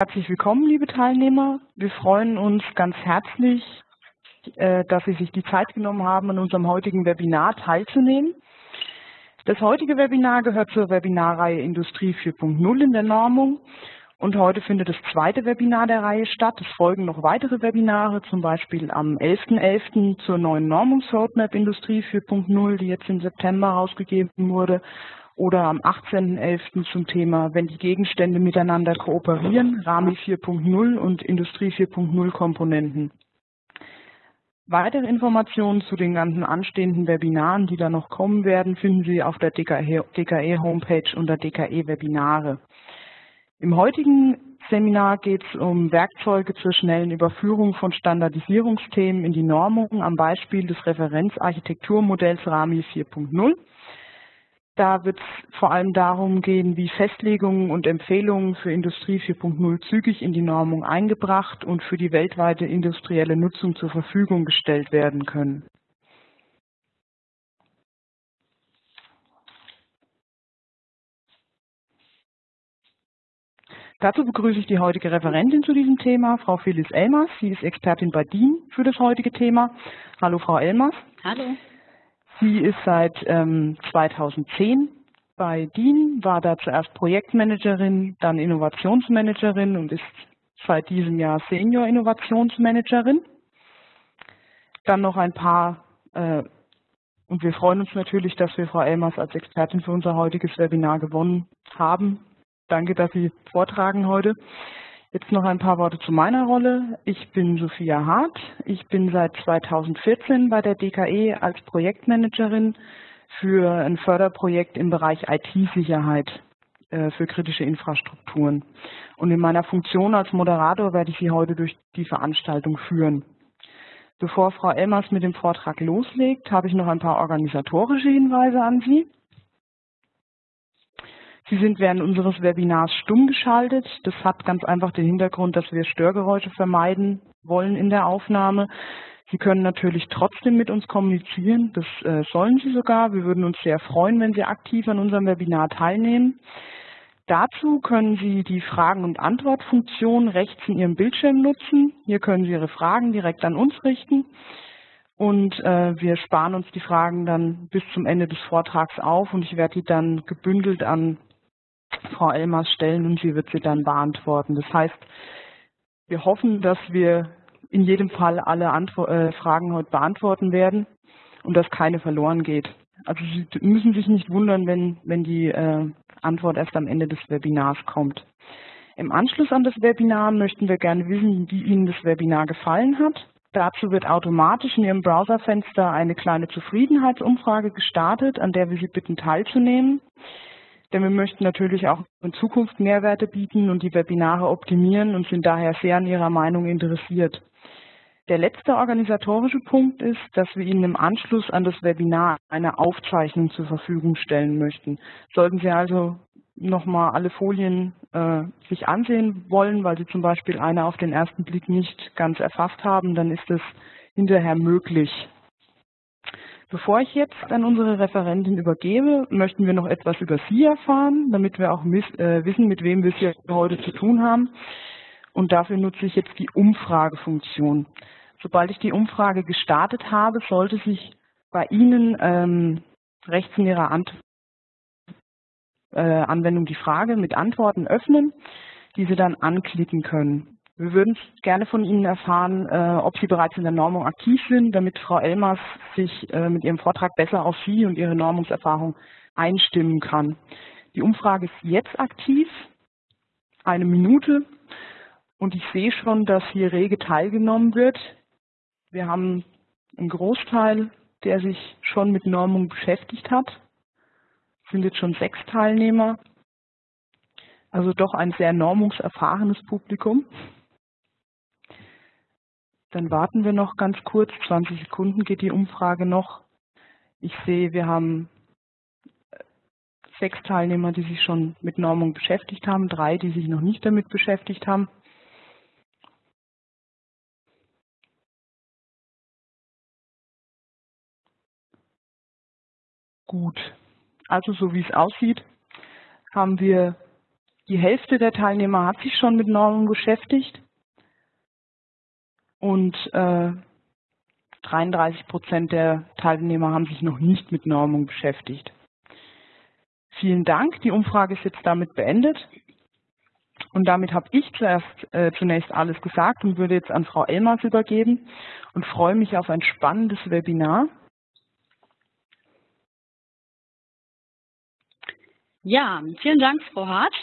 Herzlich willkommen, liebe Teilnehmer. Wir freuen uns ganz herzlich, äh, dass Sie sich die Zeit genommen haben, an unserem heutigen Webinar teilzunehmen. Das heutige Webinar gehört zur Webinarreihe Industrie 4.0 in der Normung und heute findet das zweite Webinar der Reihe statt. Es folgen noch weitere Webinare, zum Beispiel am 11.11. .11. zur neuen Normungsroadmap Industrie 4.0, die jetzt im September rausgegeben wurde oder am 18.11. zum Thema Wenn die Gegenstände miteinander kooperieren, RAMI 4.0 und Industrie 4.0 Komponenten. Weitere Informationen zu den ganzen anstehenden Webinaren, die da noch kommen werden, finden Sie auf der DKE-Homepage unter DKE-Webinare. Im heutigen Seminar geht es um Werkzeuge zur schnellen Überführung von Standardisierungsthemen in die Normung am Beispiel des Referenzarchitekturmodells RAMI 4.0 da wird es vor allem darum gehen, wie Festlegungen und Empfehlungen für Industrie 4.0 zügig in die Normung eingebracht und für die weltweite industrielle Nutzung zur Verfügung gestellt werden können. Dazu begrüße ich die heutige Referentin zu diesem Thema, Frau Phyllis Elmers. Sie ist Expertin bei DIN für das heutige Thema. Hallo, Frau Elmers. Hallo. Sie ist seit ähm, 2010 bei DIN, war da zuerst Projektmanagerin, dann Innovationsmanagerin und ist seit diesem Jahr Senior Innovationsmanagerin. Dann noch ein paar, äh, und wir freuen uns natürlich, dass wir Frau Elmers als Expertin für unser heutiges Webinar gewonnen haben. Danke, dass Sie vortragen heute. Jetzt noch ein paar Worte zu meiner Rolle. Ich bin Sophia Hart. Ich bin seit 2014 bei der DKE als Projektmanagerin für ein Förderprojekt im Bereich IT-Sicherheit äh, für kritische Infrastrukturen. Und in meiner Funktion als Moderator werde ich Sie heute durch die Veranstaltung führen. Bevor Frau Elmers mit dem Vortrag loslegt, habe ich noch ein paar organisatorische Hinweise an Sie. Sie sind während unseres Webinars stumm geschaltet. Das hat ganz einfach den Hintergrund, dass wir Störgeräusche vermeiden wollen in der Aufnahme. Sie können natürlich trotzdem mit uns kommunizieren. Das äh, sollen Sie sogar. Wir würden uns sehr freuen, wenn Sie aktiv an unserem Webinar teilnehmen. Dazu können Sie die Fragen- und Antwortfunktion rechts in Ihrem Bildschirm nutzen. Hier können Sie Ihre Fragen direkt an uns richten. Und äh, wir sparen uns die Fragen dann bis zum Ende des Vortrags auf und ich werde die dann gebündelt an Frau Elmers stellen und sie wird sie dann beantworten. Das heißt, wir hoffen, dass wir in jedem Fall alle Antwort, äh, Fragen heute beantworten werden und dass keine verloren geht. Also Sie müssen sich nicht wundern, wenn, wenn die äh, Antwort erst am Ende des Webinars kommt. Im Anschluss an das Webinar möchten wir gerne wissen, wie Ihnen das Webinar gefallen hat. Dazu wird automatisch in Ihrem Browserfenster eine kleine Zufriedenheitsumfrage gestartet, an der wir Sie bitten teilzunehmen denn wir möchten natürlich auch in Zukunft Mehrwerte bieten und die Webinare optimieren und sind daher sehr an Ihrer Meinung interessiert. Der letzte organisatorische Punkt ist, dass wir Ihnen im Anschluss an das Webinar eine Aufzeichnung zur Verfügung stellen möchten. Sollten Sie also nochmal alle Folien äh, sich ansehen wollen, weil Sie zum Beispiel eine auf den ersten Blick nicht ganz erfasst haben, dann ist es hinterher möglich. Bevor ich jetzt an unsere Referentin übergebe, möchten wir noch etwas über Sie erfahren, damit wir auch äh, wissen, mit wem wir es hier heute zu tun haben. Und dafür nutze ich jetzt die Umfragefunktion. Sobald ich die Umfrage gestartet habe, sollte sich bei Ihnen ähm, rechts in Ihrer Ant äh, Anwendung die Frage mit Antworten öffnen, die Sie dann anklicken können. Wir würden gerne von Ihnen erfahren, äh, ob Sie bereits in der Normung aktiv sind, damit Frau Elmers sich äh, mit ihrem Vortrag besser auf Sie und Ihre Normungserfahrung einstimmen kann. Die Umfrage ist jetzt aktiv, eine Minute, und ich sehe schon, dass hier rege teilgenommen wird. Wir haben einen Großteil, der sich schon mit Normung beschäftigt hat. Es sind jetzt schon sechs Teilnehmer, also doch ein sehr normungserfahrenes Publikum. Dann warten wir noch ganz kurz, 20 Sekunden geht die Umfrage noch. Ich sehe, wir haben äh, sechs Teilnehmer, die sich schon mit Normung beschäftigt haben, drei, die sich noch nicht damit beschäftigt haben. Gut, also so wie es aussieht, haben wir Die Hälfte der Teilnehmer hat sich schon mit Normung beschäftigt und äh, 33 Prozent der Teilnehmer haben sich noch nicht mit Normung beschäftigt. Vielen Dank. Die Umfrage ist jetzt damit beendet. Und damit habe ich zuerst äh, zunächst alles gesagt und würde jetzt an Frau Elmers übergeben und freue mich auf ein spannendes Webinar. Ja, vielen Dank, Frau Hart.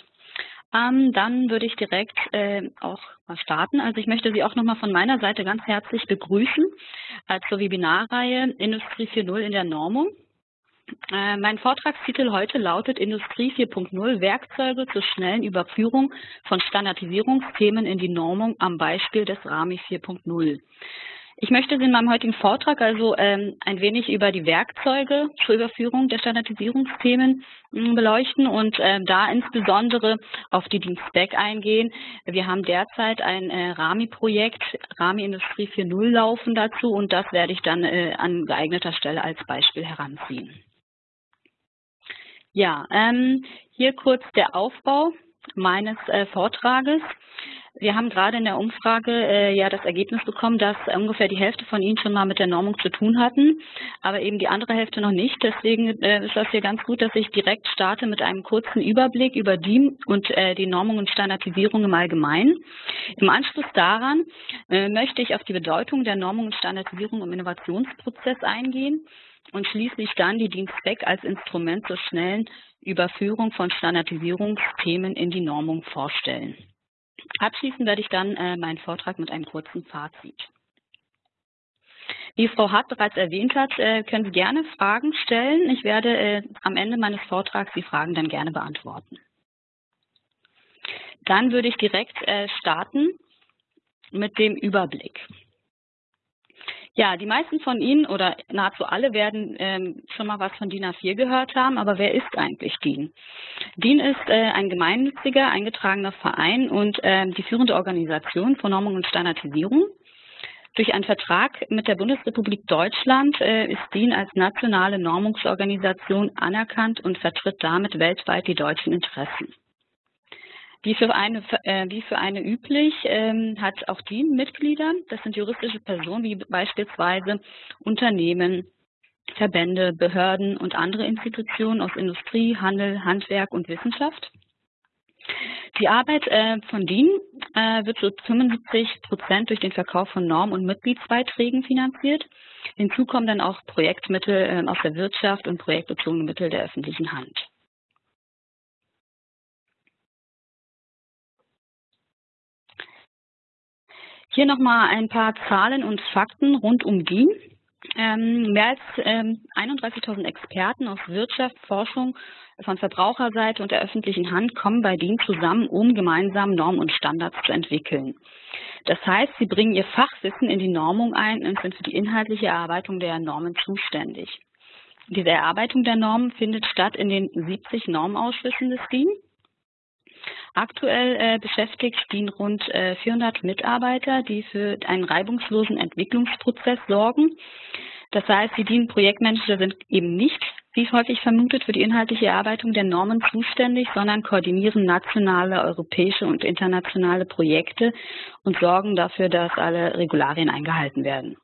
Ähm, dann würde ich direkt äh, auch mal starten. Also ich möchte Sie auch nochmal von meiner Seite ganz herzlich begrüßen äh, zur Webinarreihe Industrie 4.0 in der Normung. Äh, mein Vortragstitel heute lautet Industrie 4.0 Werkzeuge zur schnellen Überführung von Standardisierungsthemen in die Normung am Beispiel des RAMI 4.0. Ich möchte Sie in meinem heutigen Vortrag also ähm, ein wenig über die Werkzeuge zur Überführung der Standardisierungsthemen äh, beleuchten und äh, da insbesondere auf die Dienstback eingehen. Wir haben derzeit ein äh, RAMI-Projekt, RAMI Industrie 4.0 laufen dazu und das werde ich dann äh, an geeigneter Stelle als Beispiel heranziehen. Ja, ähm, hier kurz der Aufbau meines äh, Vortrages. Wir haben gerade in der Umfrage äh, ja das Ergebnis bekommen, dass ungefähr die Hälfte von Ihnen schon mal mit der Normung zu tun hatten, aber eben die andere Hälfte noch nicht. Deswegen äh, ist das hier ganz gut, dass ich direkt starte mit einem kurzen Überblick über die und äh, die Normung und Standardisierung im Allgemeinen. Im Anschluss daran äh, möchte ich auf die Bedeutung der Normung und Standardisierung im Innovationsprozess eingehen und schließlich dann die Dienstback als Instrument zur schnellen Überführung von Standardisierungsthemen in die Normung vorstellen. Abschließend werde ich dann äh, meinen Vortrag mit einem kurzen Fazit. Wie Frau Hart bereits erwähnt hat, äh, können Sie gerne Fragen stellen. Ich werde äh, am Ende meines Vortrags die Fragen dann gerne beantworten. Dann würde ich direkt starten mit dem Überblick. Ja, die meisten von Ihnen oder nahezu alle werden ähm, schon mal was von DIN A4 gehört haben, aber wer ist eigentlich DIN? DIN ist äh, ein gemeinnütziger, eingetragener Verein und äh, die führende Organisation für Normung und Standardisierung. Durch einen Vertrag mit der Bundesrepublik Deutschland äh, ist DIN als nationale Normungsorganisation anerkannt und vertritt damit weltweit die deutschen Interessen. Wie für eine, äh, wie für eine üblich ähm, hat auch die Mitglieder, das sind juristische Personen wie beispielsweise Unternehmen, Verbände, Behörden und andere Institutionen aus Industrie, Handel, Handwerk und Wissenschaft. Die Arbeit äh, von DIN äh, wird zu 75 Prozent durch den Verkauf von Norm- und Mitgliedsbeiträgen finanziert. Hinzu kommen dann auch Projektmittel äh, aus der Wirtschaft und projektbezogene Mittel der öffentlichen Hand. Hier nochmal ein paar Zahlen und Fakten rund um DIN. Ähm, mehr als ähm, 31.000 Experten aus Wirtschaft, Forschung, von Verbraucherseite und der öffentlichen Hand kommen bei DIN zusammen, um gemeinsam Normen und Standards zu entwickeln. Das heißt, sie bringen ihr Fachwissen in die Normung ein und sind für die inhaltliche Erarbeitung der Normen zuständig. Diese Erarbeitung der Normen findet statt in den 70 Normausschüssen des DIN. Aktuell äh, beschäftigt DIN rund äh, 400 Mitarbeiter, die für einen reibungslosen Entwicklungsprozess sorgen. Das heißt, die DIN-Projektmanager sind eben nicht, wie häufig vermutet, für die inhaltliche Erarbeitung der Normen zuständig, sondern koordinieren nationale, europäische und internationale Projekte und sorgen dafür, dass alle Regularien eingehalten werden.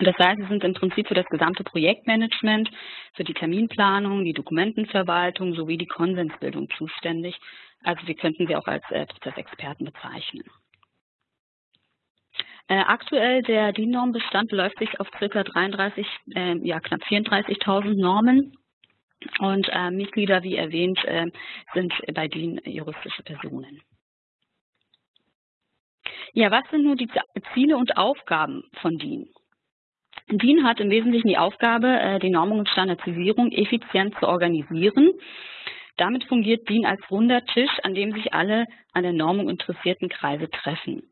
Das heißt, sie sind im Prinzip für das gesamte Projektmanagement, für die Terminplanung, die Dokumentenverwaltung sowie die Konsensbildung zuständig also wir könnten sie auch als äh, Prozessexperten bezeichnen. Äh, aktuell der DIN-Normbestand beläuft sich auf ca. 33, äh, ja knapp 34.000 Normen und äh, Mitglieder, wie erwähnt, äh, sind bei DIN juristische Personen. Ja, was sind nun die Ziele und Aufgaben von DIN? DIN hat im Wesentlichen die Aufgabe, äh, die Normung und Standardisierung effizient zu organisieren damit fungiert DIN als runder Tisch, an dem sich alle an der Normung interessierten Kreise treffen.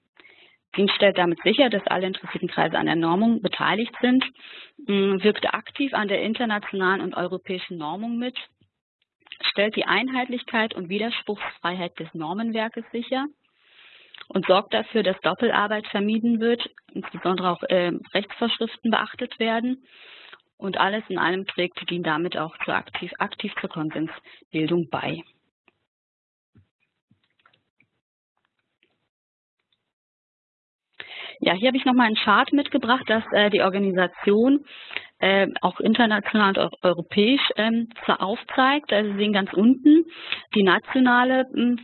DIN stellt damit sicher, dass alle interessierten Kreise an der Normung beteiligt sind, mm, wirkt aktiv an der internationalen und europäischen Normung mit, stellt die Einheitlichkeit und Widerspruchsfreiheit des Normenwerkes sicher und sorgt dafür, dass Doppelarbeit vermieden wird, insbesondere auch äh, Rechtsvorschriften beachtet werden. Und alles in allem trägt DIN damit auch zur aktiv, aktiv zur Konsensbildung bei. Ja, hier habe ich nochmal einen Chart mitgebracht, dass äh, die Organisation äh, auch international und auch europäisch ähm, aufzeigt. Also Sie sehen ganz unten die nationale hm,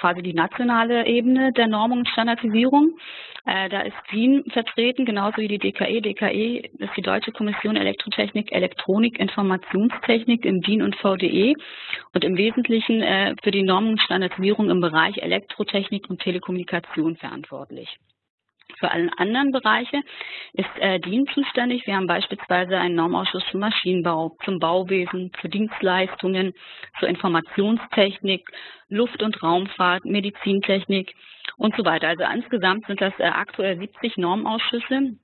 quasi die nationale Ebene der Normung und Standardisierung. Äh, da ist DIN vertreten, genauso wie die DKE. DKE ist die Deutsche Kommission Elektrotechnik, Elektronik, Informationstechnik im DIN und VDE und im Wesentlichen äh, für die Normung und Standardisierung im Bereich Elektrotechnik und Telekommunikation verantwortlich. Für alle anderen Bereiche ist äh, DIN zuständig. Wir haben beispielsweise einen Normausschuss zum Maschinenbau, zum Bauwesen, zu Dienstleistungen, zur Informationstechnik, Luft- und Raumfahrt, Medizintechnik und so weiter. Also insgesamt sind das äh, aktuell 70 Normausschüsse,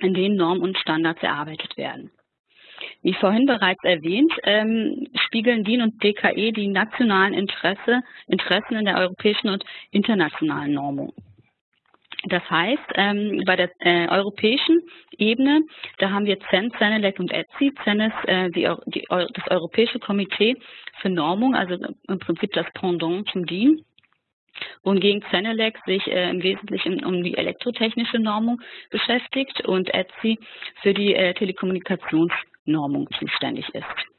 in denen Normen und Standards erarbeitet werden. Wie vorhin bereits erwähnt, ähm, spiegeln DIN und DKE die nationalen Interesse, Interessen in der europäischen und internationalen Normung. Das heißt, ähm, bei der äh, europäischen Ebene, da haben wir CEN, CENELEC und ETSI. CEN ist äh, die, die, das Europäische Komitee für Normung, also im Prinzip das Pendant zum DIN. Wohingegen CENELEC sich äh, im Wesentlichen um die elektrotechnische Normung beschäftigt und ETSI für die äh, Telekommunikationsnormung zuständig ist.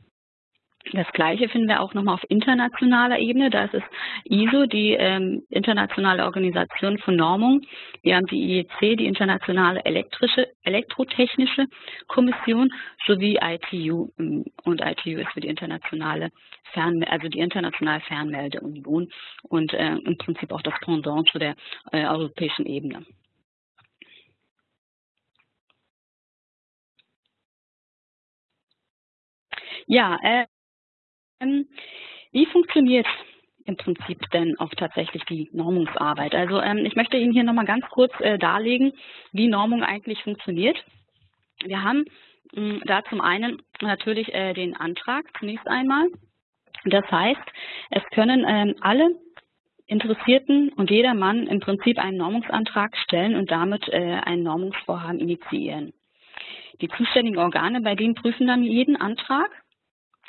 Das Gleiche finden wir auch nochmal auf internationaler Ebene. Da ist es ISO, die ähm, internationale Organisation von Normung. Wir haben die IEC, die internationale elektrische, elektrotechnische Kommission, sowie ITU. Ähm, und ITU ist für die internationale Fern, also die internationale Fernmeldeunion und äh, im Prinzip auch das Pendant zu der äh, europäischen Ebene. Ja, äh, wie funktioniert im Prinzip denn auch tatsächlich die Normungsarbeit? Also ähm, ich möchte Ihnen hier nochmal ganz kurz äh, darlegen, wie Normung eigentlich funktioniert. Wir haben mh, da zum einen natürlich äh, den Antrag zunächst einmal. Das heißt, es können ähm, alle Interessierten und jeder Mann im Prinzip einen Normungsantrag stellen und damit äh, ein Normungsvorhaben initiieren. Die zuständigen Organe bei denen prüfen dann jeden Antrag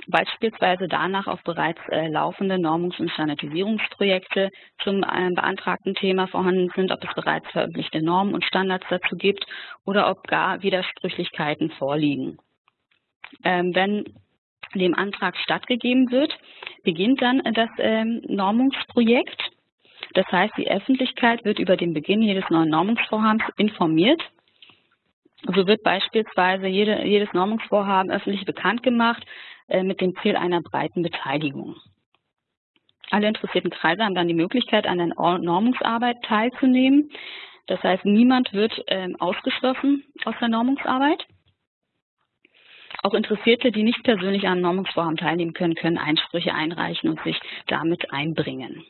beispielsweise danach auf bereits äh, laufende Normungs- und Standardisierungsprojekte zum äh, beantragten Thema vorhanden sind, ob es bereits veröffentlichte Normen und Standards dazu gibt oder ob gar Widersprüchlichkeiten vorliegen. Ähm, wenn dem Antrag stattgegeben wird, beginnt dann das ähm, Normungsprojekt. Das heißt, die Öffentlichkeit wird über den Beginn jedes neuen Normungsvorhabens informiert so wird beispielsweise jede, jedes Normungsvorhaben öffentlich bekannt gemacht mit dem Ziel einer breiten Beteiligung. Alle interessierten Kreise haben dann die Möglichkeit, an der Normungsarbeit teilzunehmen. Das heißt, niemand wird äh, ausgeschlossen aus der Normungsarbeit. Auch Interessierte, die nicht persönlich an Normungsvorhaben teilnehmen können, können Einsprüche einreichen und sich damit einbringen.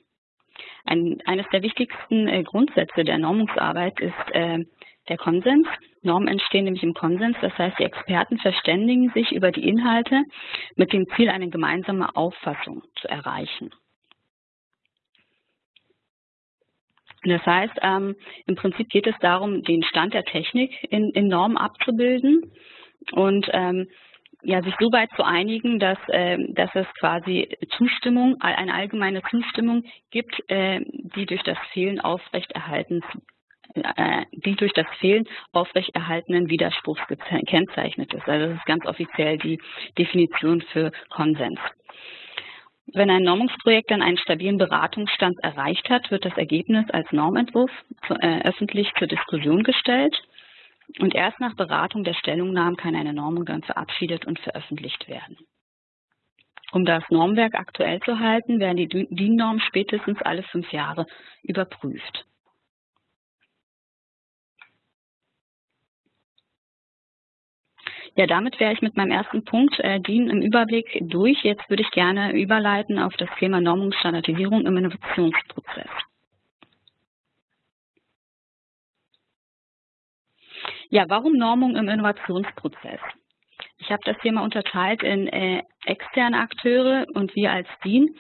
Ein, eines der wichtigsten äh, Grundsätze der Normungsarbeit ist äh, der Konsens. Normen entstehen nämlich im Konsens, das heißt, die Experten verständigen sich über die Inhalte mit dem Ziel, eine gemeinsame Auffassung zu erreichen. Das heißt, ähm, im Prinzip geht es darum, den Stand der Technik in, in Normen abzubilden und ähm, ja, sich so weit zu einigen, dass, äh, dass es quasi Zustimmung, eine allgemeine Zustimmung gibt, äh, die durch das Fehlen aufrechterhalten äh, die durch das Fehlen aufrechterhaltenen Widerspruchs gekennzeichnet ist. Also das ist ganz offiziell die Definition für Konsens. Wenn ein Normungsprojekt dann einen stabilen Beratungsstand erreicht hat, wird das Ergebnis als Normentwurf äh, öffentlich zur Diskussion gestellt. Und erst nach Beratung der Stellungnahmen kann eine Normung dann verabschiedet und veröffentlicht werden. Um das Normwerk aktuell zu halten, werden die DIN-Normen spätestens alle fünf Jahre überprüft. Ja, damit wäre ich mit meinem ersten Punkt, äh, DIN im Überblick durch. Jetzt würde ich gerne überleiten auf das Thema Normungsstandardisierung im Innovationsprozess. Ja, warum Normung im Innovationsprozess? Ich habe das mal unterteilt in äh, externe Akteure und wir als DIN.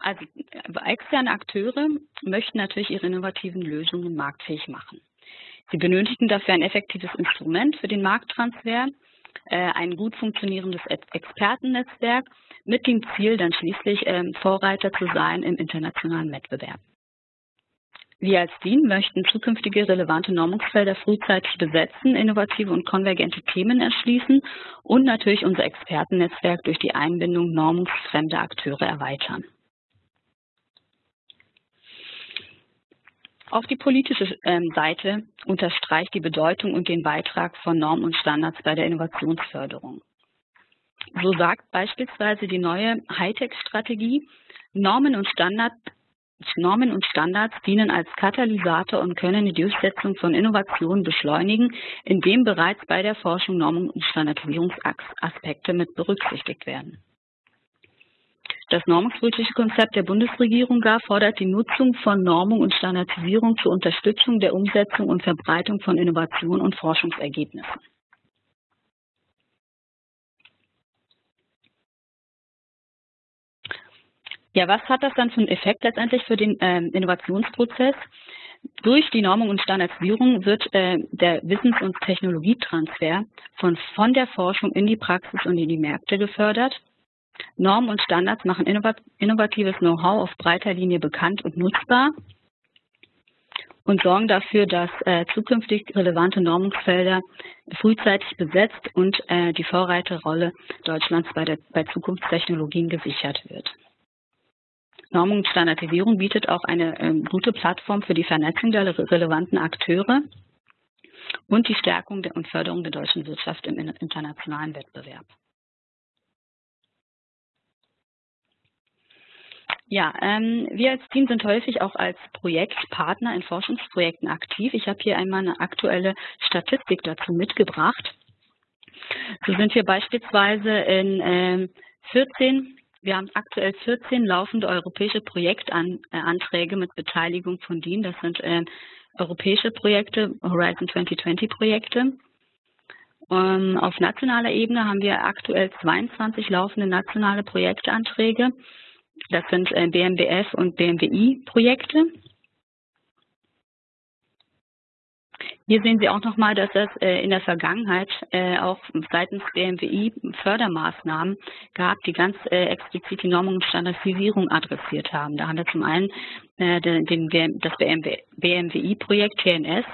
Also äh, externe Akteure möchten natürlich ihre innovativen Lösungen marktfähig machen. Sie benötigen dafür ein effektives Instrument für den Markttransfer, äh, ein gut funktionierendes Expertennetzwerk mit dem Ziel, dann schließlich ähm, Vorreiter zu sein im internationalen Wettbewerb. Wir als DIN möchten zukünftige relevante Normungsfelder frühzeitig besetzen, innovative und konvergente Themen erschließen und natürlich unser Expertennetzwerk durch die Einbindung normungsfremder Akteure erweitern. Auch die politische ähm, Seite unterstreicht die Bedeutung und den Beitrag von Normen und Standards bei der Innovationsförderung. So sagt beispielsweise die neue Hightech-Strategie, Normen Normen und Standards dienen als Katalysator und können die Durchsetzung von Innovationen beschleunigen, indem bereits bei der Forschung Normen- und Standardisierungsaspekte mit berücksichtigt werden. Das normungspolitische Konzept der Bundesregierung gar fordert die Nutzung von Normung und Standardisierung zur Unterstützung der Umsetzung und Verbreitung von Innovation und Forschungsergebnissen. Ja, was hat das dann für einen Effekt letztendlich für den ähm, Innovationsprozess? Durch die Normung und Standardisierung wird äh, der Wissens- und Technologietransfer von, von der Forschung in die Praxis und in die Märkte gefördert. Normen und Standards machen innovatives Know-how auf breiter Linie bekannt und nutzbar und sorgen dafür, dass äh, zukünftig relevante Normungsfelder frühzeitig besetzt und äh, die Vorreiterrolle Deutschlands bei, der, bei Zukunftstechnologien gesichert wird. Normung und Standardisierung bietet auch eine ähm, gute Plattform für die Vernetzung der relevanten Akteure und die Stärkung und Förderung der deutschen Wirtschaft im internationalen Wettbewerb. Ja, ähm, wir als Team sind häufig auch als Projektpartner in Forschungsprojekten aktiv. Ich habe hier einmal eine aktuelle Statistik dazu mitgebracht. So sind wir beispielsweise in äh, 14 wir haben aktuell 14 laufende europäische Projektanträge mit Beteiligung von DIN. Das sind äh, europäische Projekte, Horizon 2020 Projekte. Ähm, auf nationaler Ebene haben wir aktuell 22 laufende nationale Projektanträge. Das sind äh, BMBF und BMWI-Projekte. Hier sehen Sie auch nochmal, dass es äh, in der Vergangenheit äh, auch seitens BMWI Fördermaßnahmen gab, die ganz explizit die Normung und Standardisierung adressiert haben. Da haben wir zum einen das BMWI-Projekt TNS.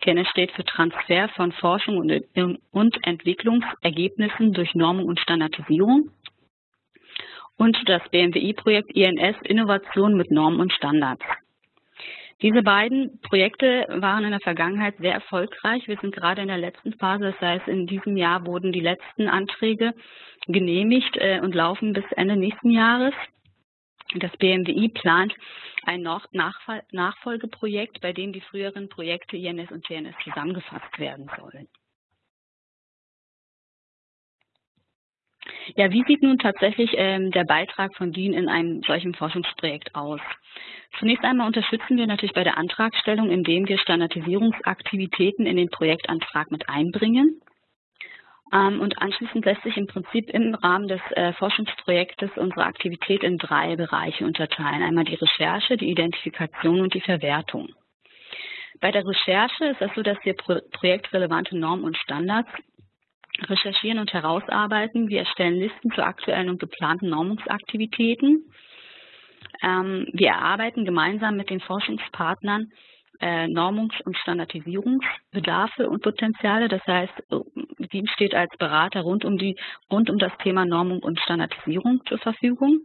TNS steht für Transfer von Forschung und Entwicklungsergebnissen durch Normung und Standardisierung. Und das BMWI-Projekt INS Innovation mit Normen und Standards. Diese beiden Projekte waren in der Vergangenheit sehr erfolgreich. Wir sind gerade in der letzten Phase, das heißt, in diesem Jahr wurden die letzten Anträge genehmigt äh, und laufen bis Ende nächsten Jahres. Das BMWI plant ein Nachfolgeprojekt, bei dem die früheren Projekte INS und TNS zusammengefasst werden sollen. Ja, wie sieht nun tatsächlich ähm, der Beitrag von DIN in einem solchen Forschungsprojekt aus? Zunächst einmal unterstützen wir natürlich bei der Antragstellung, indem wir Standardisierungsaktivitäten in den Projektantrag mit einbringen. Ähm, und anschließend lässt sich im Prinzip im Rahmen des äh, Forschungsprojektes unsere Aktivität in drei Bereiche unterteilen. Einmal die Recherche, die Identifikation und die Verwertung. Bei der Recherche ist es so, dass wir projektrelevante Normen und Standards recherchieren und herausarbeiten. Wir erstellen Listen zu aktuellen und geplanten Normungsaktivitäten. Ähm, wir erarbeiten gemeinsam mit den Forschungspartnern äh, Normungs- und Standardisierungsbedarfe und Potenziale. Das heißt, DIN steht als Berater rund um, die, rund um das Thema Normung und Standardisierung zur Verfügung.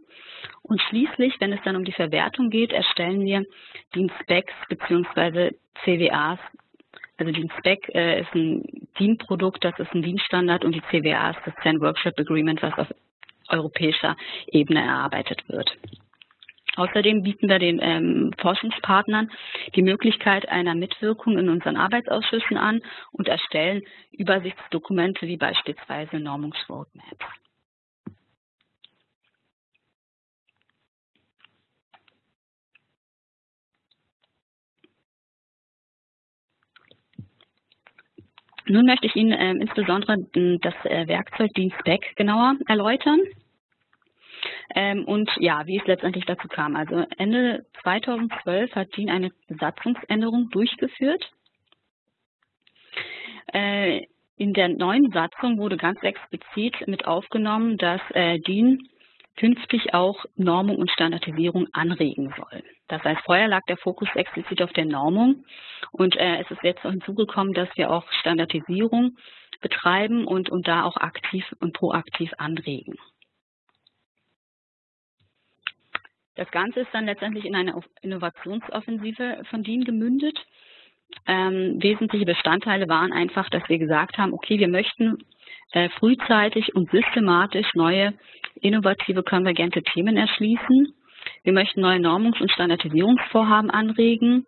Und schließlich, wenn es dann um die Verwertung geht, erstellen wir DIN-Specs bzw. CWAs also die Spec äh, ist ein DIN-Produkt, das ist ein DIN-Standard und die CWA ist das CEN Workshop Agreement, was auf europäischer Ebene erarbeitet wird. Außerdem bieten wir den ähm, Forschungspartnern die Möglichkeit einer Mitwirkung in unseren Arbeitsausschüssen an und erstellen Übersichtsdokumente wie beispielsweise Normungsroadmaps. Nun möchte ich Ihnen äh, insbesondere das äh, Werkzeug DIN-Spec genauer erläutern. Ähm, und ja, wie es letztendlich dazu kam. Also Ende 2012 hat DIN eine Satzungsänderung durchgeführt. Äh, in der neuen Satzung wurde ganz explizit mit aufgenommen, dass äh, DIN künftig auch Normung und Standardisierung anregen soll. Das heißt, vorher lag der Fokus explizit auf der Normung und äh, es ist jetzt hinzugekommen, dass wir auch Standardisierung betreiben und, und da auch aktiv und proaktiv anregen. Das Ganze ist dann letztendlich in eine Innovationsoffensive von DIN gemündet. Ähm, wesentliche Bestandteile waren einfach, dass wir gesagt haben, okay, wir möchten äh, frühzeitig und systematisch neue innovative konvergente Themen erschließen. Wir möchten neue Normungs- und Standardisierungsvorhaben anregen.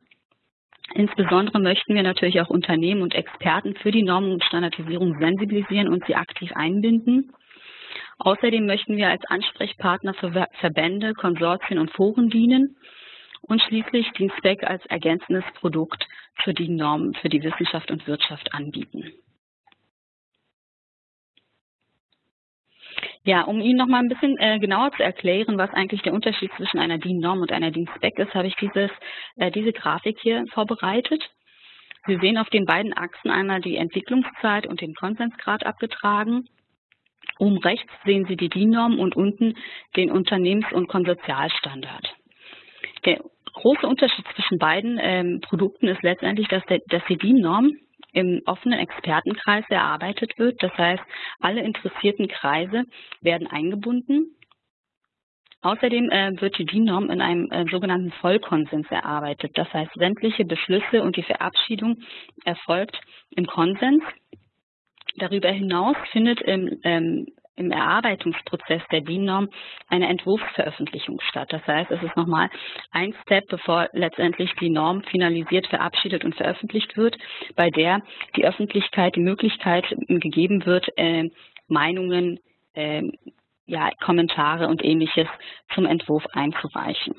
Insbesondere möchten wir natürlich auch Unternehmen und Experten für die Normung und Standardisierung sensibilisieren und sie aktiv einbinden. Außerdem möchten wir als Ansprechpartner für Verbände, Konsortien und Foren dienen und schließlich den Spec als ergänzendes Produkt für die Normen für die Wissenschaft und Wirtschaft anbieten. Ja, um Ihnen noch mal ein bisschen äh, genauer zu erklären, was eigentlich der Unterschied zwischen einer DIN-Norm und einer DIN-Spec ist, habe ich dieses, äh, diese Grafik hier vorbereitet. Sie sehen auf den beiden Achsen einmal die Entwicklungszeit und den Konsensgrad abgetragen. Oben rechts sehen Sie die DIN-Norm und unten den Unternehmens- und Konsortialstandard. Der große Unterschied zwischen beiden ähm, Produkten ist letztendlich, dass, der, dass die DIN-Norm im offenen Expertenkreis erarbeitet wird. Das heißt, alle interessierten Kreise werden eingebunden. Außerdem äh, wird die DIN-Norm in einem äh, sogenannten Vollkonsens erarbeitet. Das heißt, sämtliche Beschlüsse und die Verabschiedung erfolgt im Konsens. Darüber hinaus findet im ähm, im Erarbeitungsprozess der DIN-Norm eine Entwurfsveröffentlichung statt. Das heißt, es ist nochmal ein Step, bevor letztendlich die Norm finalisiert, verabschiedet und veröffentlicht wird, bei der die Öffentlichkeit die Möglichkeit gegeben wird, äh, Meinungen, äh, ja, Kommentare und ähnliches zum Entwurf einzureichen.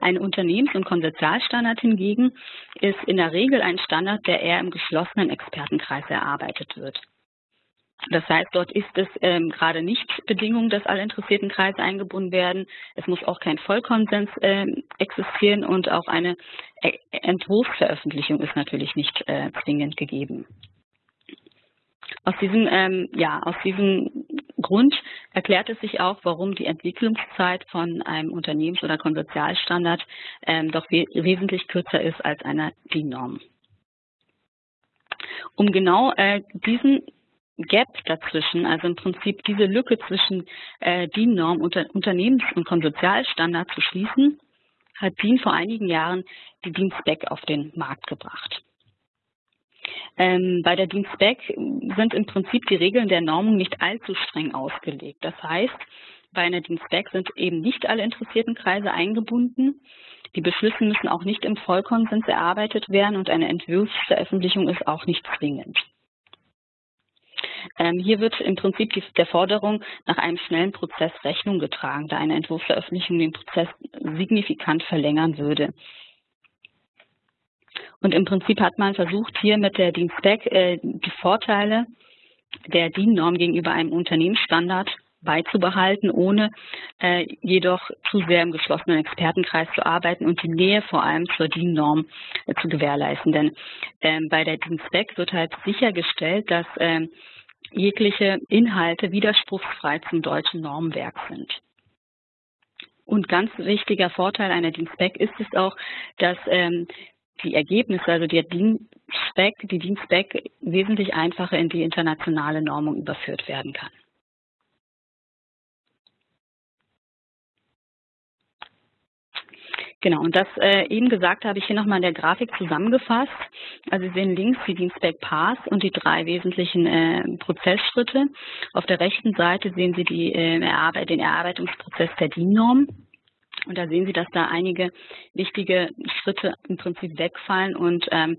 Ein Unternehmens- und Konsortialstandard hingegen ist in der Regel ein Standard, der eher im geschlossenen Expertenkreis erarbeitet wird. Das heißt, dort ist es ähm, gerade nicht Bedingung, dass alle interessierten Kreise eingebunden werden. Es muss auch kein Vollkonsens äh, existieren und auch eine e Entwurfsveröffentlichung ist natürlich nicht äh, zwingend gegeben. Aus diesem, ähm, ja, aus diesem Grund erklärt es sich auch, warum die Entwicklungszeit von einem Unternehmens- oder Konsortialstandard ähm, doch we wesentlich kürzer ist als einer DIN-Norm. Um genau äh, diesen Gap dazwischen, also im Prinzip diese Lücke zwischen äh, DIN-Norm, unter, Unternehmens- und Konsortialstandard zu schließen, hat DIN vor einigen Jahren die DIN-Spec auf den Markt gebracht. Ähm, bei der DIN-Spec sind im Prinzip die Regeln der Normung nicht allzu streng ausgelegt. Das heißt, bei einer DIN-Spec sind eben nicht alle interessierten Kreise eingebunden. Die Beschlüsse müssen auch nicht im Vollkonsens erarbeitet werden und eine Entwurfsveröffentlichung ist auch nicht zwingend. Ähm, hier wird im Prinzip die, der Forderung nach einem schnellen Prozess Rechnung getragen, da eine Entwurfsveröffentlichung den Prozess signifikant verlängern würde. Und im Prinzip hat man versucht, hier mit der DIN-Spec äh, die Vorteile der DIN-Norm gegenüber einem Unternehmensstandard beizubehalten, ohne äh, jedoch zu sehr im geschlossenen Expertenkreis zu arbeiten und die Nähe vor allem zur DIN-Norm äh, zu gewährleisten. Denn ähm, bei der DIN-Spec wird halt sichergestellt, dass ähm, jegliche Inhalte widerspruchsfrei zum deutschen Normwerk sind. Und ganz wichtiger Vorteil einer DIN-Spec ist es auch, dass ähm, die Ergebnisse, also der DIN-Spec, die DIN-Spec wesentlich einfacher in die internationale Normung überführt werden kann. Genau, und das äh, eben gesagt habe ich hier nochmal in der Grafik zusammengefasst. Also Sie sehen links die Dienstback Pass und die drei wesentlichen äh, Prozessschritte. Auf der rechten Seite sehen Sie die, äh, den Erarbeitungsprozess der DIN-Norm. Und da sehen Sie, dass da einige wichtige Schritte im Prinzip wegfallen und, ähm,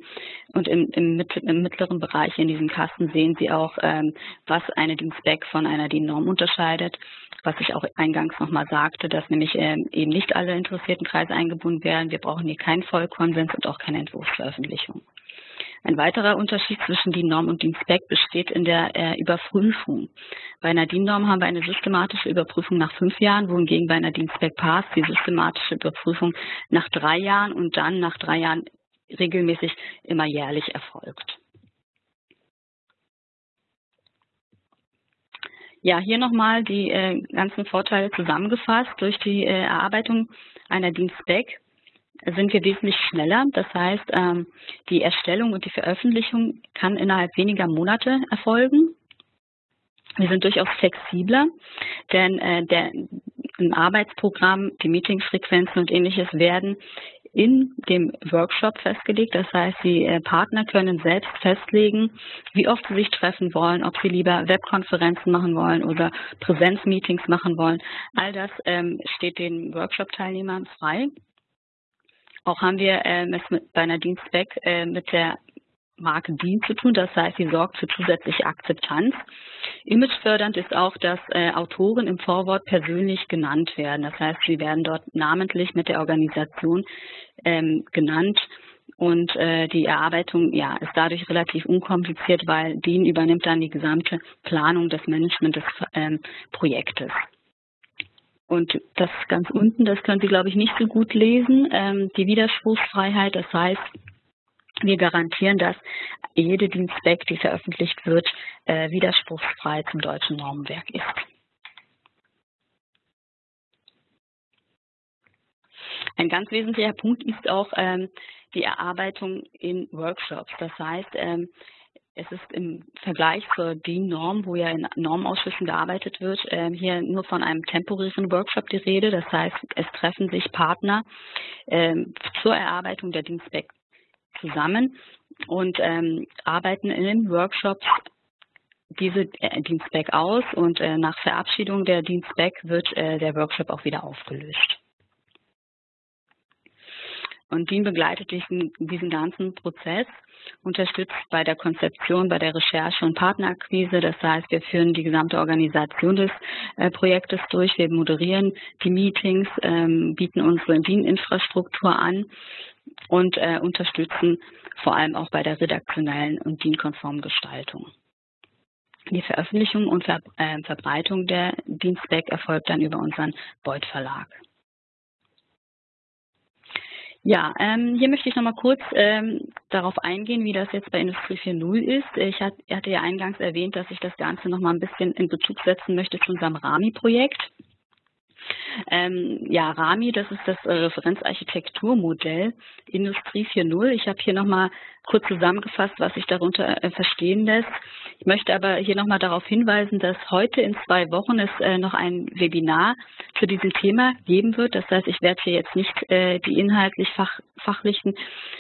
und im, im, im, mittleren Bereich in diesem Kasten sehen Sie auch, ähm, was eine DIN-Spec von einer DIN-Norm unterscheidet, was ich auch eingangs nochmal sagte, dass nämlich ähm, eben nicht alle interessierten Kreise eingebunden werden. Wir brauchen hier keinen Vollkonsens und auch keine Entwurfsveröffentlichung. Ein weiterer Unterschied zwischen DIN-Norm und DIN-Spec besteht in der äh, Überprüfung. Bei einer DIN-Norm haben wir eine systematische Überprüfung nach fünf Jahren, wohingegen bei einer DIN-Spec Pass die systematische Überprüfung nach drei Jahren und dann nach drei Jahren regelmäßig immer jährlich erfolgt. Ja, hier nochmal die äh, ganzen Vorteile zusammengefasst. Durch die äh, Erarbeitung einer Dienstback sind wir wesentlich schneller. Das heißt, ähm, die Erstellung und die Veröffentlichung kann innerhalb weniger Monate erfolgen. Wir sind durchaus flexibler, denn äh, der, im Arbeitsprogramm, die Meetingsfrequenzen und ähnliches werden in dem Workshop festgelegt. Das heißt, die äh, Partner können selbst festlegen, wie oft sie sich treffen wollen, ob sie lieber Webkonferenzen machen wollen oder Präsenzmeetings machen wollen. All das ähm, steht den Workshop-Teilnehmern frei. Auch haben wir ähm, es mit, bei einer Dienstback äh, mit der Marke DIN zu tun. Das heißt, sie sorgt für zusätzliche Akzeptanz. Imagefördernd ist auch, dass äh, Autoren im Vorwort persönlich genannt werden. Das heißt, sie werden dort namentlich mit der Organisation ähm, genannt. Und äh, die Erarbeitung ja, ist dadurch relativ unkompliziert, weil DIN übernimmt dann die gesamte Planung des Management des ähm, Projektes. Und das ganz unten, das können Sie, glaube ich, nicht so gut lesen, ähm, die Widerspruchsfreiheit. Das heißt, wir garantieren, dass jede Dienstback, die veröffentlicht wird, äh, widerspruchsfrei zum deutschen Normenwerk ist. Ein ganz wesentlicher Punkt ist auch ähm, die Erarbeitung in Workshops. Das heißt, ähm, es ist im Vergleich zur DIN-Norm, wo ja in Normausschüssen gearbeitet wird, äh, hier nur von einem temporären Workshop die Rede. Das heißt, es treffen sich Partner äh, zur Erarbeitung der Dienstback zusammen und ähm, arbeiten in den Workshops diese äh, Dienstback aus und äh, nach Verabschiedung der Dienstback wird äh, der Workshop auch wieder aufgelöst. Und DIN begleitet diesen, diesen ganzen Prozess, unterstützt bei der Konzeption, bei der Recherche und Partnerakquise. Das heißt, wir führen die gesamte Organisation des äh, Projektes durch, wir moderieren die Meetings, ähm, bieten unsere DIN-Infrastruktur an und äh, unterstützen vor allem auch bei der redaktionellen und DIN-konformen Gestaltung. Die Veröffentlichung und äh, Verbreitung der Dienstback erfolgt dann über unseren Beuth Verlag. Ja, ähm, hier möchte ich nochmal kurz ähm, darauf eingehen, wie das jetzt bei Industrie 4.0 ist. Ich hat, hatte ja eingangs erwähnt, dass ich das Ganze nochmal ein bisschen in Bezug setzen möchte zu unserem RAMI-Projekt. Ähm, ja, RAMI, das ist das äh, Referenzarchitekturmodell Industrie 4.0. Ich habe hier nochmal kurz zusammengefasst, was sich darunter äh, verstehen lässt. Ich möchte aber hier nochmal darauf hinweisen, dass heute in zwei Wochen es äh, noch ein Webinar zu diesem Thema geben wird. Das heißt, ich werde hier jetzt nicht äh, die inhaltlich fach, fachlichen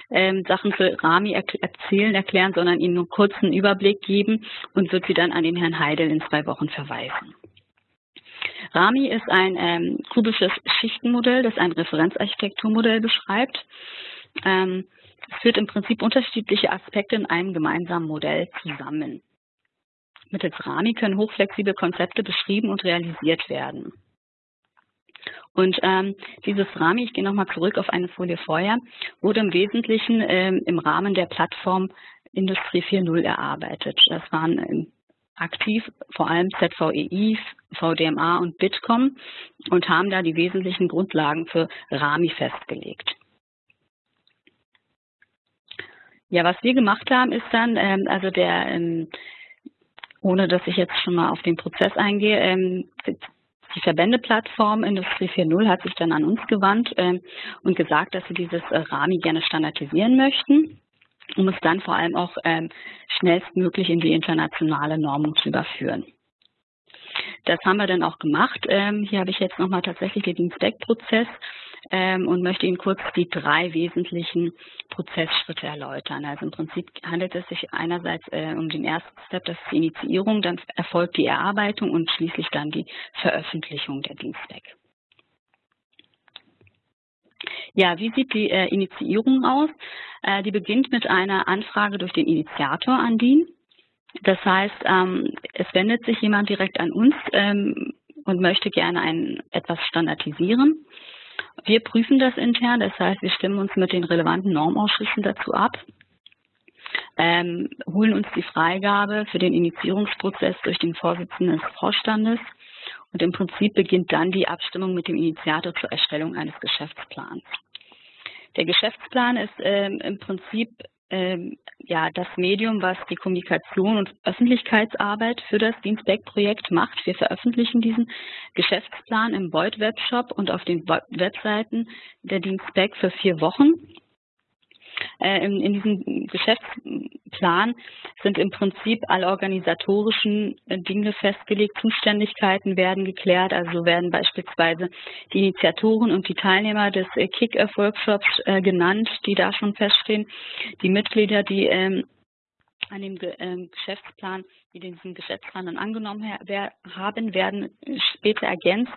ähm, Sachen für RAMI er erzählen, erklären, sondern Ihnen nur kurz einen Überblick geben und wird Sie dann an den Herrn Heidel in zwei Wochen verweisen. Rami ist ein ähm, kubisches Schichtenmodell, das ein Referenzarchitekturmodell beschreibt. Ähm, es führt im Prinzip unterschiedliche Aspekte in einem gemeinsamen Modell zusammen. Mittels Rami können hochflexible Konzepte beschrieben und realisiert werden. Und ähm, dieses Rami, ich gehe nochmal zurück auf eine Folie vorher, wurde im Wesentlichen ähm, im Rahmen der Plattform Industrie 4.0 erarbeitet. Das waren ähm, aktiv, vor allem ZVEI, VDMA und Bitkom und haben da die wesentlichen Grundlagen für RAMI festgelegt. Ja, was wir gemacht haben, ist dann, ähm, also der, ähm, ohne dass ich jetzt schon mal auf den Prozess eingehe, ähm, die Verbändeplattform Industrie 4.0 hat sich dann an uns gewandt ähm, und gesagt, dass sie dieses äh, RAMI gerne standardisieren möchten um es dann vor allem auch ähm, schnellstmöglich in die internationale Normung zu überführen. Das haben wir dann auch gemacht. Ähm, hier habe ich jetzt nochmal tatsächlich den Dienstdeck-Prozess ähm, und möchte Ihnen kurz die drei wesentlichen Prozessschritte erläutern. Also im Prinzip handelt es sich einerseits äh, um den ersten Step, das ist die Initiierung, dann erfolgt die Erarbeitung und schließlich dann die Veröffentlichung der Dienstdeck. Ja, wie sieht die äh, Initiierung aus? Äh, die beginnt mit einer Anfrage durch den Initiator an DIN. Das heißt, ähm, es wendet sich jemand direkt an uns ähm, und möchte gerne ein, etwas standardisieren. Wir prüfen das intern, das heißt, wir stimmen uns mit den relevanten Normausschüssen dazu ab, ähm, holen uns die Freigabe für den Initiierungsprozess durch den Vorsitzenden des Vorstandes und im Prinzip beginnt dann die Abstimmung mit dem Initiator zur Erstellung eines Geschäftsplans. Der Geschäftsplan ist ähm, im Prinzip ähm, ja, das Medium, was die Kommunikation und Öffentlichkeitsarbeit für das Dienstback-Projekt macht. Wir veröffentlichen diesen Geschäftsplan im Void Webshop und auf den Webseiten der Dienstback für vier Wochen. Äh, in, in, diesem Geschäftsplan sind im Prinzip alle organisatorischen äh, Dinge festgelegt, Zuständigkeiten werden geklärt, also werden beispielsweise die Initiatoren und die Teilnehmer des äh, Kick-Off-Workshops genannt, die da schon feststehen, die Mitglieder, die ähm, an dem ähm, Geschäftsplan, die diesen Geschäftsplan dann angenommen haben, werden später ergänzt.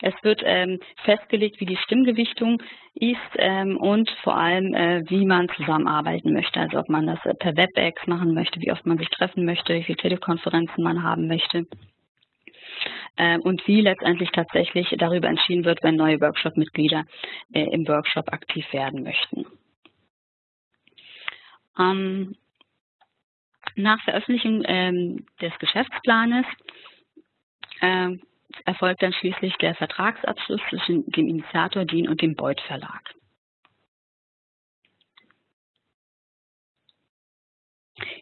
Es wird ähm, festgelegt, wie die Stimmgewichtung ist ähm, und vor allem, äh, wie man zusammenarbeiten möchte. Also ob man das äh, per WebEx machen möchte, wie oft man sich treffen möchte, wie viele Telekonferenzen man haben möchte und wie letztendlich tatsächlich darüber entschieden wird, wenn neue Workshop-Mitglieder äh, im Workshop aktiv werden möchten. Nach Veröffentlichung ähm, des Geschäftsplanes äh, erfolgt dann schließlich der Vertragsabschluss zwischen dem Initiator DIN und dem Beuth Verlag.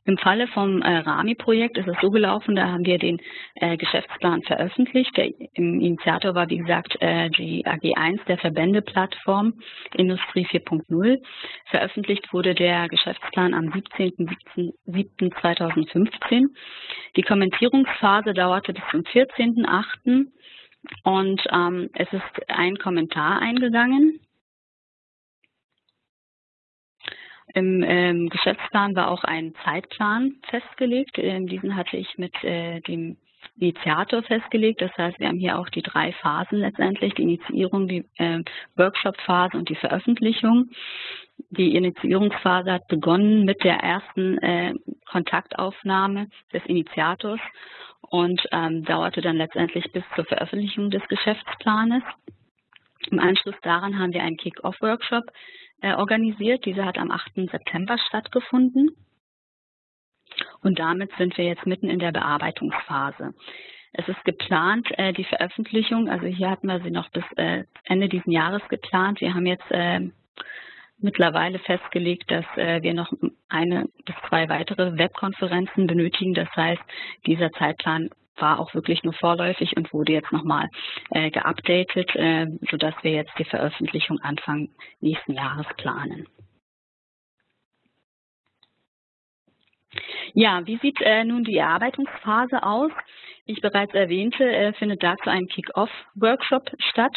Im Falle vom äh, RAMI-Projekt ist es so gelaufen, da haben wir den äh, Geschäftsplan veröffentlicht. Der Initiator war, wie gesagt, äh, die AG1 der Verbändeplattform Industrie 4.0. Veröffentlicht wurde der Geschäftsplan am 17.07.2015. Die Kommentierungsphase dauerte bis zum 14.08. und ähm, es ist ein Kommentar eingegangen. Im ähm, Geschäftsplan war auch ein Zeitplan festgelegt. Ähm, diesen hatte ich mit äh, dem Initiator festgelegt. Das heißt, wir haben hier auch die drei Phasen letztendlich, die Initiierung, die äh, Workshop-Phase und die Veröffentlichung. Die Initiierungsphase hat begonnen mit der ersten äh, Kontaktaufnahme des Initiators und ähm, dauerte dann letztendlich bis zur Veröffentlichung des Geschäftsplanes. Im Anschluss daran haben wir einen Kick-Off-Workshop organisiert. Diese hat am 8. September stattgefunden. Und damit sind wir jetzt mitten in der Bearbeitungsphase. Es ist geplant, äh, die Veröffentlichung, also hier hatten wir sie noch bis äh, Ende dieses Jahres geplant. Wir haben jetzt äh, mittlerweile festgelegt, dass äh, wir noch eine bis zwei weitere Webkonferenzen benötigen. Das heißt, dieser Zeitplan war auch wirklich nur vorläufig und wurde jetzt nochmal äh, geupdatet, äh, sodass wir jetzt die Veröffentlichung Anfang nächsten Jahres planen. Ja, wie sieht äh, nun die Erarbeitungsphase aus? Wie ich bereits erwähnte, äh, findet dazu ein Kick-Off-Workshop statt.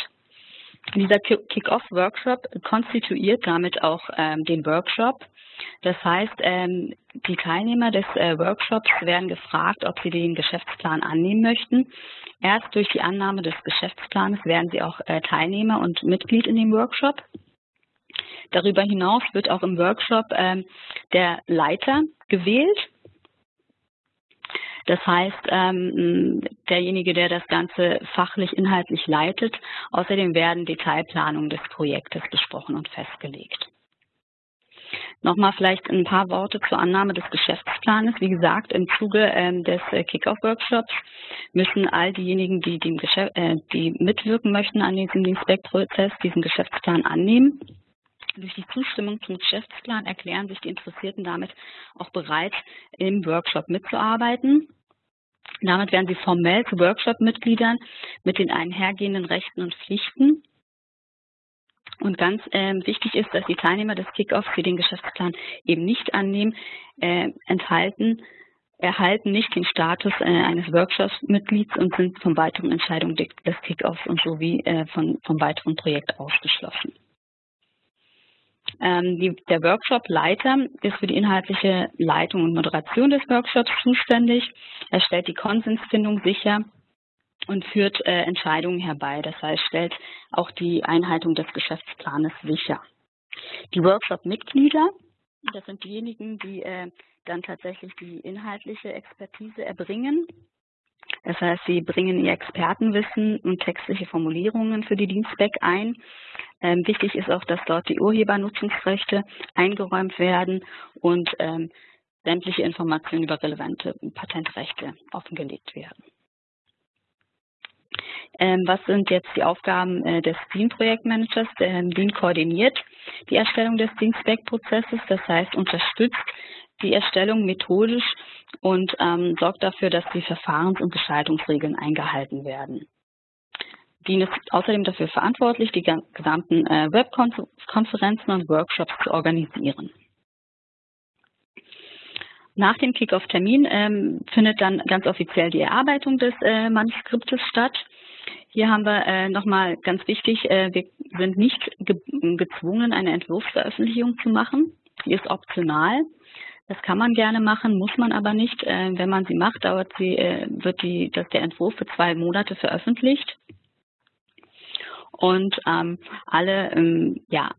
Dieser Kick-Off-Workshop konstituiert damit auch ähm, den Workshop. Das heißt, ähm, die Teilnehmer des äh, Workshops werden gefragt, ob sie den Geschäftsplan annehmen möchten. Erst durch die Annahme des Geschäftsplanes werden sie auch äh, Teilnehmer und Mitglied in dem Workshop. Darüber hinaus wird auch im Workshop ähm, der Leiter gewählt. Das heißt, ähm, derjenige, der das Ganze fachlich, inhaltlich leitet. Außerdem werden Detailplanungen des Projektes besprochen und festgelegt. Nochmal vielleicht ein paar Worte zur Annahme des Geschäftsplanes. Wie gesagt, im Zuge ähm, des äh, Kick-Off-Workshops müssen all diejenigen, die, die, äh, die mitwirken möchten an diesem Inspect-Prozess, diesen Geschäftsplan annehmen. Durch die Zustimmung zum Geschäftsplan erklären sich die Interessierten damit auch bereit, im Workshop mitzuarbeiten. Damit werden sie formell zu Workshop-Mitgliedern mit den einhergehenden Rechten und Pflichten. Und ganz ähm, wichtig ist, dass die Teilnehmer des Kickoffs, die den Geschäftsplan eben nicht annehmen, äh, enthalten, erhalten nicht den Status äh, eines Workshops-Mitglieds und sind von weiteren Entscheidungen des Kickoffs und sowie äh, von, vom weiteren Projekt ausgeschlossen. Ähm, die, der Workshop-Leiter ist für die inhaltliche Leitung und Moderation des Workshops zuständig. Er stellt die Konsensfindung sicher und führt äh, Entscheidungen herbei. Das heißt, stellt auch die Einhaltung des Geschäftsplanes sicher. Die Workshop-Mitglieder, das sind diejenigen, die äh, dann tatsächlich die inhaltliche Expertise erbringen. Das heißt, sie bringen ihr Expertenwissen und textliche Formulierungen für die Dienstback ein. Ähm, wichtig ist auch, dass dort die Urhebernutzungsrechte eingeräumt werden und ähm, sämtliche Informationen über relevante Patentrechte offengelegt werden. Ähm, was sind jetzt die Aufgaben äh, des Lean-Projektmanagers? Der Lean koordiniert die Erstellung des Lean-Spec-Prozesses, das heißt unterstützt die Erstellung methodisch und ähm, sorgt dafür, dass die Verfahrens- und Gestaltungsregeln eingehalten werden. Lean ist außerdem dafür verantwortlich, die gesamten äh, Webkonferenzen und Workshops zu organisieren. Nach dem Kickoff-Termin ähm, findet dann ganz offiziell die Erarbeitung des äh, Manuskriptes statt. Hier haben wir äh, nochmal ganz wichtig, äh, wir sind nicht ge gezwungen, eine Entwurfsveröffentlichung zu machen. Die ist optional. Das kann man gerne machen, muss man aber nicht. Äh, wenn man sie macht, dauert sie, äh, wird die, dass der Entwurf für zwei Monate veröffentlicht. Und ähm, alle ähm, ja,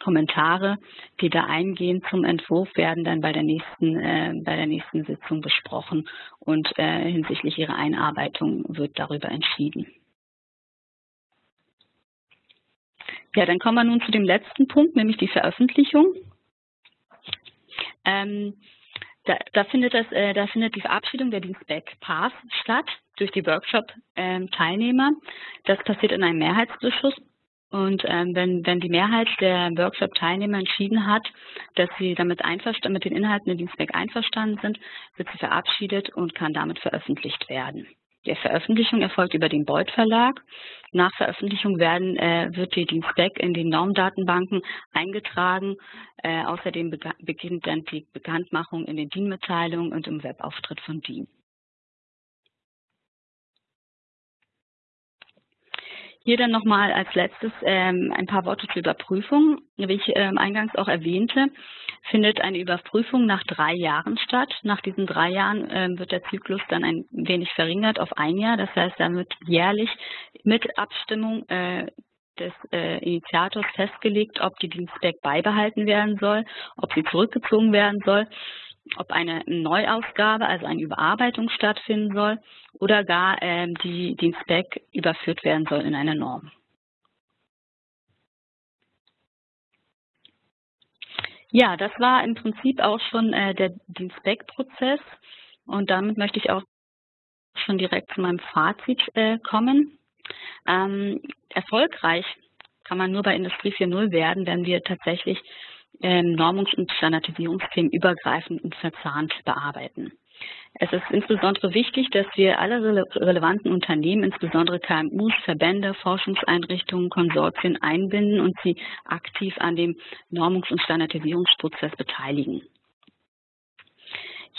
Kommentare, die da eingehen zum Entwurf, werden dann bei der nächsten, äh, bei der nächsten Sitzung besprochen und äh, hinsichtlich ihrer Einarbeitung wird darüber entschieden. Ja, dann kommen wir nun zu dem letzten Punkt, nämlich die Veröffentlichung. Ähm, da, da, findet das, äh, da findet die Verabschiedung der Dienstback Pass statt durch die Workshop-Teilnehmer. Ähm, das passiert in einem Mehrheitsbeschluss und ähm, wenn, wenn die Mehrheit der Workshop-Teilnehmer entschieden hat, dass sie damit einverstanden, mit den Inhalten der Dienstback einverstanden sind, wird sie verabschiedet und kann damit veröffentlicht werden. Die Veröffentlichung erfolgt über den Beuth Verlag. Nach Veröffentlichung werden, äh, wird die Dienstback in die Normdatenbanken eingetragen. Äh, außerdem beginnt dann die Bekanntmachung in den DIN-Mitteilungen und im Webauftritt von DIN. Hier dann nochmal als letztes ähm, ein paar Worte zur Überprüfung. Wie ich ähm, eingangs auch erwähnte, findet eine Überprüfung nach drei Jahren statt. Nach diesen drei Jahren ähm, wird der Zyklus dann ein wenig verringert auf ein Jahr. Das heißt, dann wird jährlich mit Abstimmung äh, des äh, Initiators festgelegt, ob die Dienstback beibehalten werden soll, ob sie zurückgezogen werden soll ob eine Neuausgabe, also eine Überarbeitung stattfinden soll oder gar ähm, die, die Spec überführt werden soll in eine Norm. Ja, das war im Prinzip auch schon äh, der Spec-Prozess und damit möchte ich auch schon direkt zu meinem Fazit äh, kommen. Ähm, erfolgreich kann man nur bei Industrie 4.0 werden, wenn wir tatsächlich Normungs- und Standardisierungsthemen übergreifend und verzahnt bearbeiten. Es ist insbesondere wichtig, dass wir alle rele relevanten Unternehmen, insbesondere KMUs, Verbände, Forschungseinrichtungen, Konsortien einbinden und sie aktiv an dem Normungs- und Standardisierungsprozess beteiligen.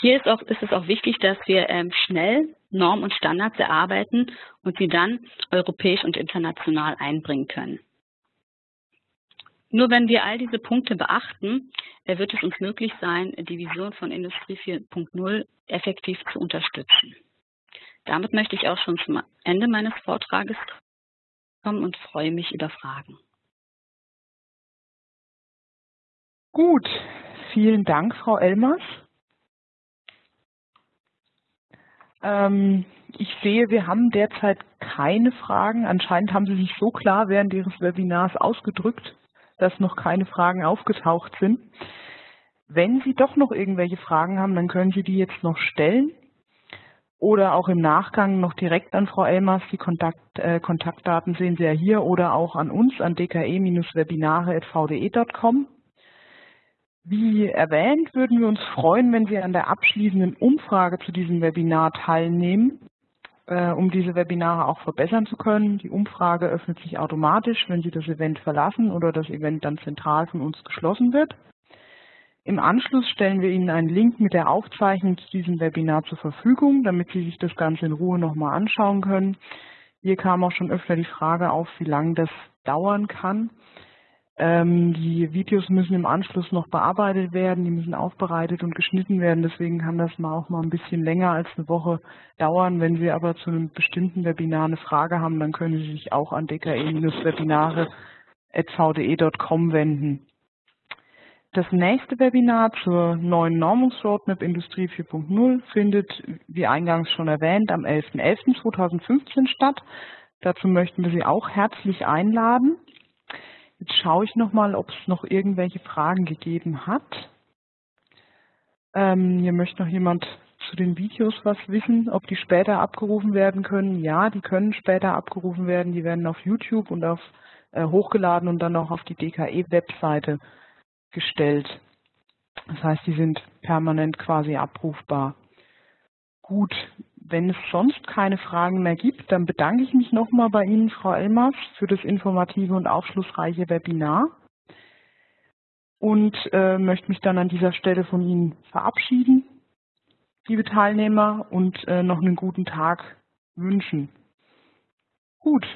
Hier ist, auch, ist es auch wichtig, dass wir ähm, schnell Normen und Standards erarbeiten und sie dann europäisch und international einbringen können. Nur wenn wir all diese Punkte beachten, äh, wird es uns möglich sein, die Vision von Industrie 4.0 effektiv zu unterstützen. Damit möchte ich auch schon zum Ende meines Vortrages kommen und freue mich über Fragen. Gut, vielen Dank, Frau Elmers. Ähm, ich sehe, wir haben derzeit keine Fragen. Anscheinend haben Sie sich so klar während Ihres Webinars ausgedrückt, dass noch keine Fragen aufgetaucht sind. Wenn Sie doch noch irgendwelche Fragen haben, dann können Sie die jetzt noch stellen oder auch im Nachgang noch direkt an Frau Elmers. Die Kontakt, äh, Kontaktdaten sehen Sie ja hier oder auch an uns an dke-webinare.vde.com. Wie erwähnt, würden wir uns freuen, wenn Sie an der abschließenden Umfrage zu diesem Webinar teilnehmen äh, um diese Webinare auch verbessern zu können. Die Umfrage öffnet sich automatisch, wenn Sie das Event verlassen oder das Event dann zentral von uns geschlossen wird. Im Anschluss stellen wir Ihnen einen Link mit der Aufzeichnung zu diesem Webinar zur Verfügung, damit Sie sich das Ganze in Ruhe nochmal anschauen können. Hier kam auch schon öfter die Frage auf, wie lange das dauern kann. Ähm, die Videos müssen im Anschluss noch bearbeitet werden, die müssen aufbereitet und geschnitten werden. Deswegen kann das mal auch mal ein bisschen länger als eine Woche dauern. Wenn Sie aber zu einem bestimmten Webinar eine Frage haben, dann können Sie sich auch an dke-webinare.vde.com wenden. Das nächste Webinar zur neuen Normungsroadmap Industrie 4.0 findet, wie eingangs schon erwähnt, am 11.11.2015 statt. Dazu möchten wir Sie auch herzlich einladen. Jetzt schaue ich nochmal, ob es noch irgendwelche Fragen gegeben hat. Ähm, hier möchte noch jemand zu den Videos was wissen, ob die später abgerufen werden können. Ja, die können später abgerufen werden. Die werden auf YouTube und auf äh, hochgeladen und dann auch auf die DKE-Webseite gestellt. Das heißt, die sind permanent quasi abrufbar. Gut, wenn es sonst keine Fragen mehr gibt, dann bedanke ich mich nochmal bei Ihnen, Frau Elmers, für das informative und aufschlussreiche Webinar und äh, möchte mich dann an dieser Stelle von Ihnen verabschieden, liebe Teilnehmer, und äh, noch einen guten Tag wünschen. Gut,